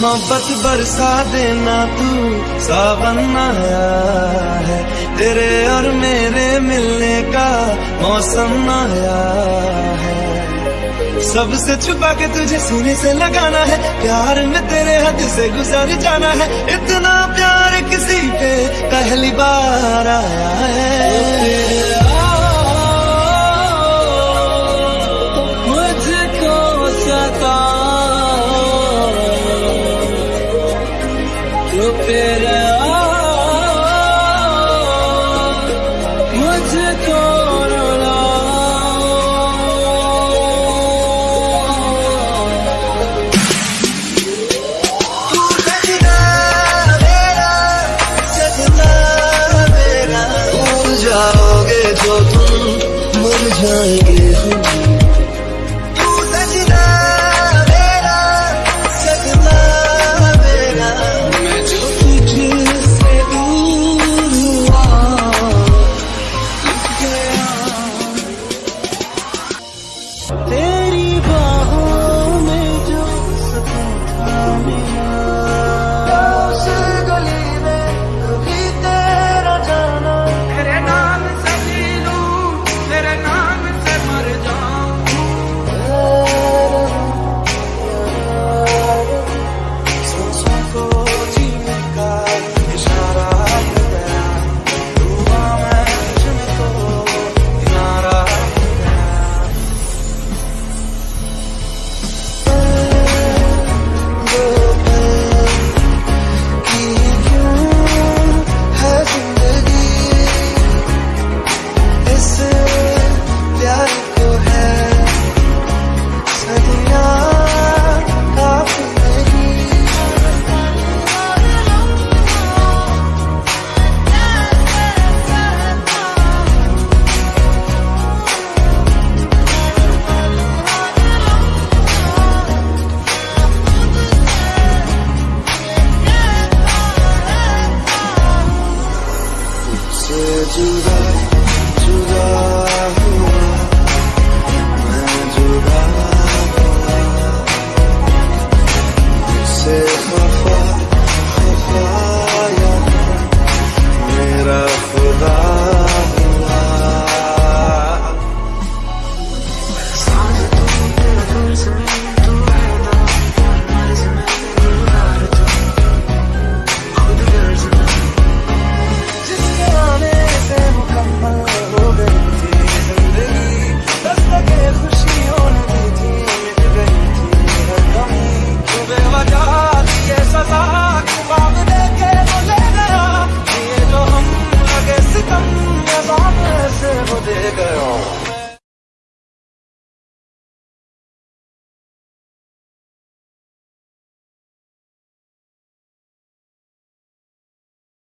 मोहब्बत बरसा देना तू, सावन आया है। तेरे और मेरे मिलने का मौसम आया है। सबसे छुपा के तुझे सीने से लगाना है, प्यार में तेरे हद से गुजर जाना है। इतना प्यार किसी पे पहली बार आया है। जाओगे जो तुम to the